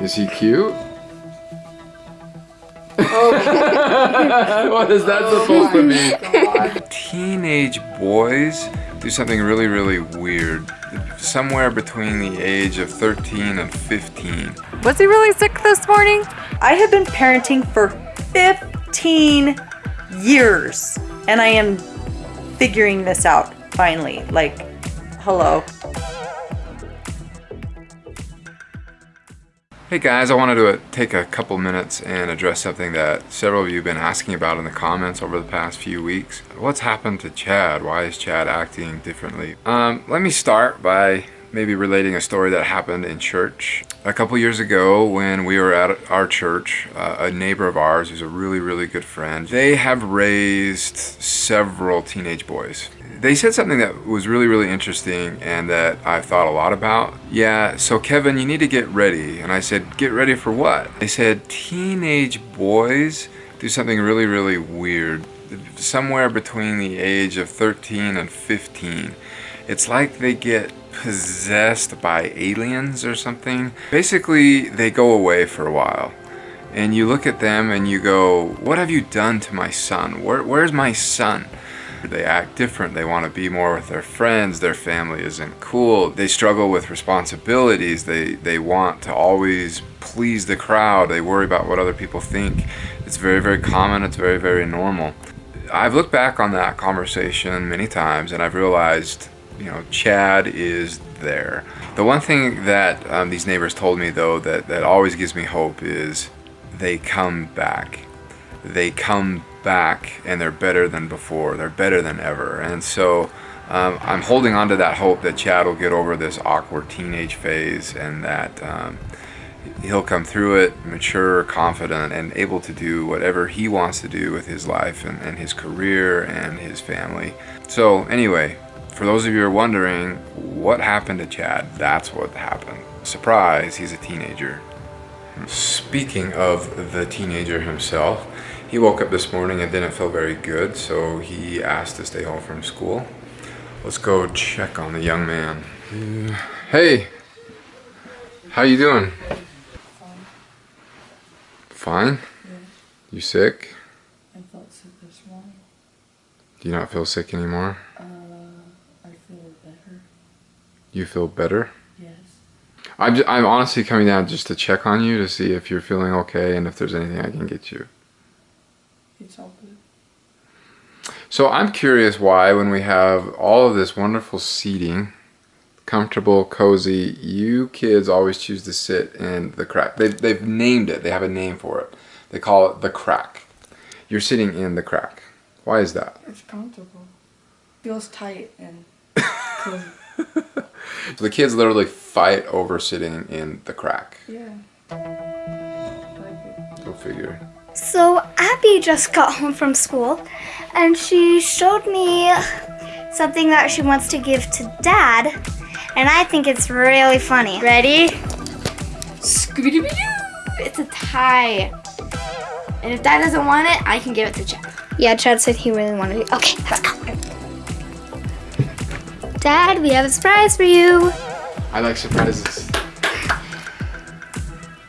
Is he cute? Okay. what is that oh supposed to mean? Teenage boys do something really, really weird. Somewhere between the age of 13 and 15. Was he really sick this morning? I have been parenting for 15 years and I am figuring this out finally. Like, hello. Hey guys, I wanted to take a couple minutes and address something that several of you have been asking about in the comments over the past few weeks. What's happened to Chad? Why is Chad acting differently? Um, let me start by maybe relating a story that happened in church. A couple years ago when we were at our church, uh, a neighbor of ours who's a really, really good friend, they have raised several teenage boys they said something that was really, really interesting and that I've thought a lot about. Yeah, so Kevin, you need to get ready. And I said, get ready for what? They said, teenage boys do something really, really weird. Somewhere between the age of 13 and 15. It's like they get possessed by aliens or something. Basically, they go away for a while. And you look at them and you go, what have you done to my son? Where, where's my son? They act different. They want to be more with their friends. Their family isn't cool. They struggle with responsibilities. They, they want to always please the crowd. They worry about what other people think. It's very, very common. It's very, very normal. I've looked back on that conversation many times and I've realized, you know, Chad is there. The one thing that um, these neighbors told me though that, that always gives me hope is they come back. They come back and they're better than before. They're better than ever. And so um, I'm holding on to that hope that Chad will get over this awkward teenage phase and that um, he'll come through it mature, confident, and able to do whatever he wants to do with his life and, and his career and his family. So anyway, for those of you who are wondering, what happened to Chad? That's what happened. Surprise, he's a teenager. Speaking of the teenager himself, he woke up this morning and didn't feel very good, so he asked to stay home from school. Let's go check on the young man. Hey, how you doing? Fine. Fine? Yeah. You sick? I felt sick this morning. Do you not feel sick anymore? Uh, I feel better. You feel better? Yes. I'm, just, I'm honestly coming down just to check on you to see if you're feeling okay and if there's anything I can get you. It's all. So I'm curious why when we have all of this wonderful seating, comfortable, cozy, you kids always choose to sit in the crack. They've, they've named it. They have a name for it. They call it the crack. You're sitting in the crack. Why is that? It's comfortable. Feels tight and cozy. So the kids literally fight over sitting in the crack. yeah. Like. Go figure. So Abby just got home from school and she showed me something that she wants to give to dad and I think it's really funny. Ready? Scooby-Doo! It's a tie. And if Dad doesn't want it, I can give it to Chad. Yeah, Chad said he really wanted it. Okay, let's go. Dad, we have a surprise for you. I like surprises.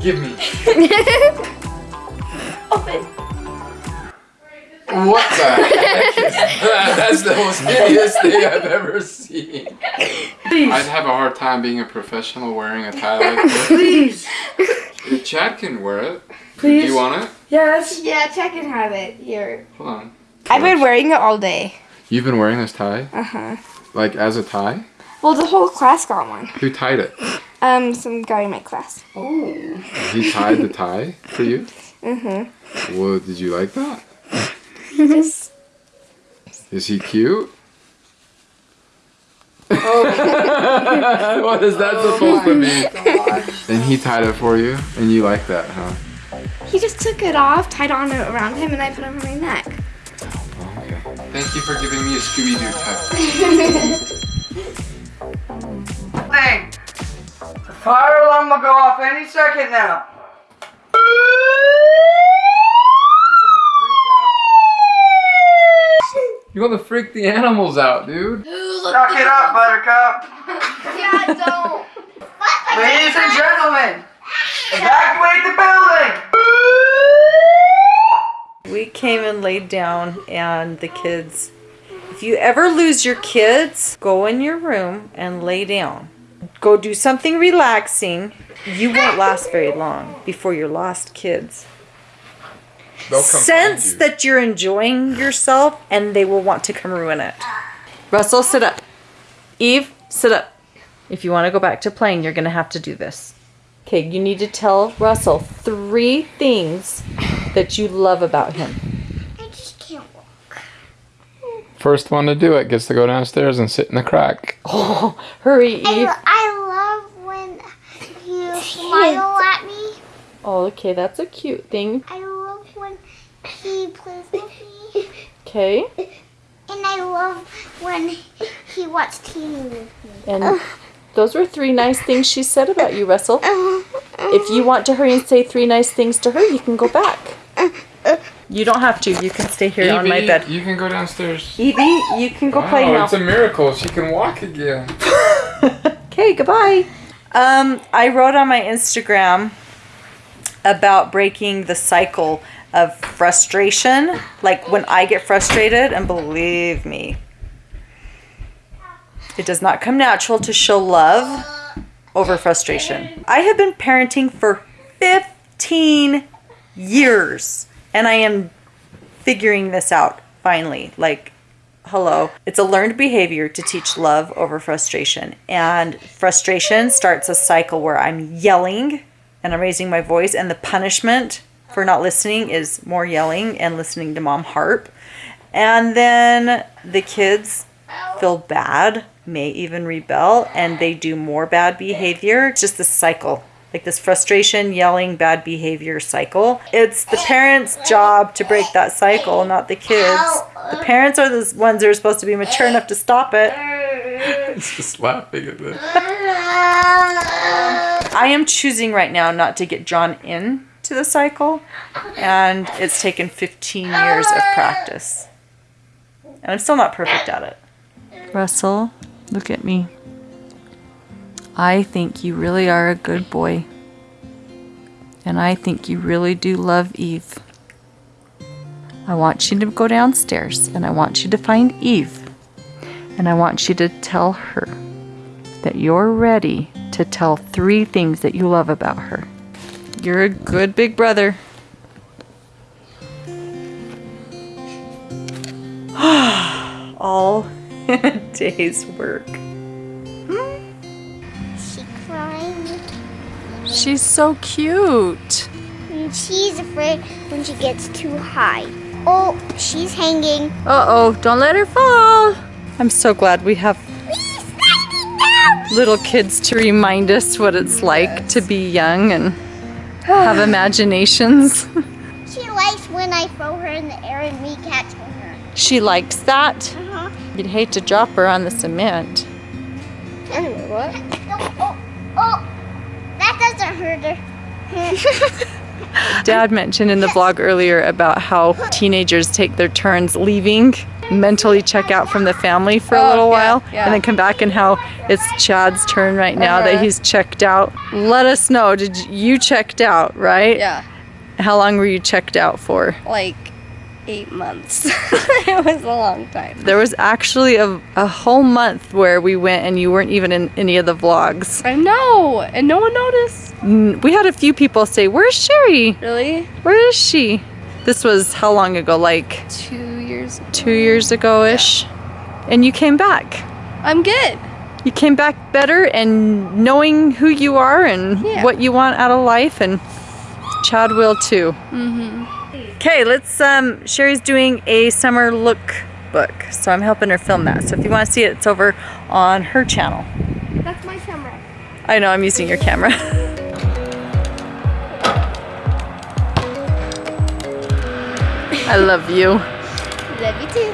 Give me. Open. What the heck is that? That's the most hideous thing I've ever seen. Please. I'd have a hard time being a professional wearing a tie like this. Please! Chad can wear it. Please. Do you want it? Yes! Yeah, Chad can have it. Here. Hold on. I've been wearing it all day. You've been wearing this tie? Uh-huh. Like as a tie? Well, the whole class got one. Who tied it? Um, some guy in my class. Oh. He tied the tie for you? Mm-hmm. Well, did you like that? He just... Is he cute? Oh. what is that oh supposed to mean? And he tied it for you, and you like that, huh? He just took it off, tied on it around him, and I put it on my neck. Okay. Thank you for giving me a Scooby-Doo tie. thing. The fire alarm will go off any second now. You want to freak the animals out, dude. Knock it up, Buttercup. yeah, don't. Ladies and gentlemen, evacuate the building. We came and laid down and the kids, if you ever lose your kids, go in your room and lay down. Go do something relaxing. You won't last very long before you're lost kids They'll come find Sense you. that you're enjoying yourself, and they will want to come ruin it. Russell, sit up. Eve, sit up. If you want to go back to playing, you're going to have to do this. Okay, you need to tell Russell three things that you love about him. I just can't walk. First one to do it gets to go downstairs and sit in the crack. Oh, hurry, Eve. I, I love when you smile at me. Oh, okay, that's a cute thing. I love when he plays with me. Okay, And I love when he watches TV with me. and those were three nice things she said about you, Russell. If you want to hurry and say three nice things to her, you can go back. You don't have to. You can stay here on my bed. You can go downstairs. Evie, you can go play Wow, now. it's a miracle. She can walk again. Okay, goodbye. Um, I wrote on my Instagram about breaking the cycle of frustration. Like when I get frustrated, and believe me, it does not come natural to show love over frustration. I have been parenting for 15 years, and I am figuring this out finally. Like, hello. It's a learned behavior to teach love over frustration. And frustration starts a cycle where I'm yelling and I'm raising my voice, and the punishment for not listening is more yelling and listening to mom harp. And then the kids feel bad, may even rebel, and they do more bad behavior. It's just this cycle. Like this frustration, yelling, bad behavior cycle. It's the parents' job to break that cycle, not the kids. The parents are the ones that are supposed to be mature enough to stop it. It's just laughing at this. I am choosing right now not to get drawn in to the cycle, and it's taken 15 years of practice. And I'm still not perfect at it. Russell, look at me. I think you really are a good boy. And I think you really do love Eve. I want you to go downstairs and I want you to find Eve. And I want you to tell her that you're ready to tell three things that you love about her. You're a good big brother. All in a day's work. She crying. She's so cute. And she's afraid when she gets too high. Oh, she's hanging. Uh oh, don't let her fall. I'm so glad we have little kids to remind us what it's like to be young and have imaginations. She likes when I throw her in the air and we catch her. She likes that. Uh-huh. You'd hate to drop her on the cement. Anyway, what? Oh, oh, oh. That doesn't hurt her. Dad mentioned in the vlog earlier about how teenagers take their turns leaving, mentally check out from the family for a Oh, little yeah, while, yeah. and then come back, and how it's Chad's turn right now that Uh-huh. he's checked out. Let us know. Did you, checked out, right? Yeah, How long were you checked out for? like eight months. it was a long time. There was actually a, a whole month where we went and you weren't even in any of the vlogs. I know, and no one noticed. We had a few people say, Where's Sherry? Really? Where is she? This was how long ago? Like Two. Two years ago ish. And you came back. I'm good. You came back better and knowing who you are and Yeah. what you want out of life, and Chad will too. Mm-hmm. Okay, let's. Um, Sherry's doing a summer look book, so I'm helping her film that. So if you want to see it, it's over on her channel. That's my camera. I know I'm using your camera. I love you. Love you too.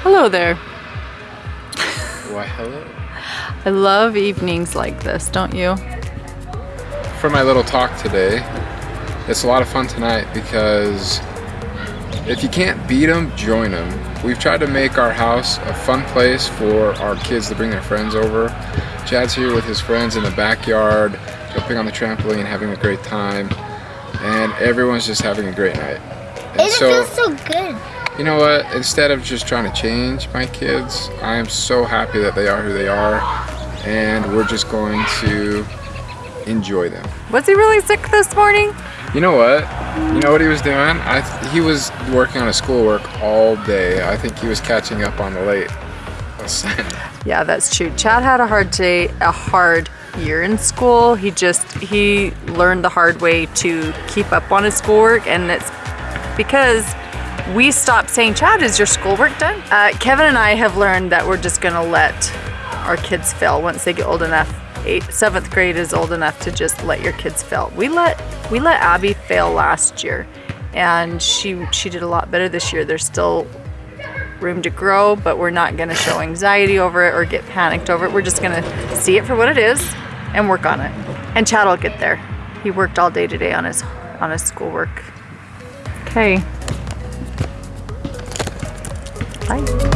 Hello there. Why, hello. I love evenings like this, don't you? For my little talk today, it's a lot of fun tonight because if you can't beat them, join them. We've tried to make our house a fun place for our kids to bring their friends over. Chad's here with his friends in the backyard, jumping on the trampoline, and having a great time. And everyone's just having a great night. And It feels so good. you know what? Instead of just trying to change my kids, I am so happy that they are who they are, and we're just going to enjoy them. Was he really sick this morning? You know what? You know what he was doing? I th- he was working on his schoolwork all day. I think he was catching up on the late. Yeah, that's true. Chad had a hard day, a hard year in school. He just he learned the hard way to keep up on his schoolwork, and it's because we stopped saying, "Chad, is your schoolwork done?" Uh, Kevin and I have learned that we're just gonna let our kids fail once they get old enough. Eighth, seventh grade is old enough to just let your kids fail. We let we let Abby fail last year, and she she did a lot better this year. There's still room to grow, but we're not to show anxiety over it or get panicked over it. We're just to see it for what it is and work on it. And Chad will get there. He worked all day today on his on his schoolwork. Okay. Bye.